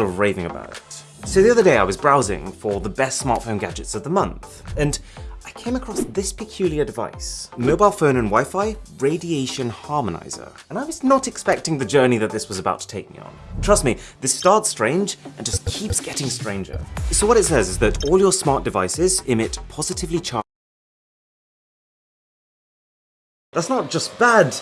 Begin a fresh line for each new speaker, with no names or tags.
people are raving about it. So the other day I was browsing for the best smartphone gadgets of the month, and I came across this peculiar device. Mobile phone and Wi-Fi radiation harmonizer. And I was not expecting the journey that this was about to take me on. Trust me, this starts strange and just keeps getting stranger. So what it says is that all your smart devices emit positively charged that's not just bad,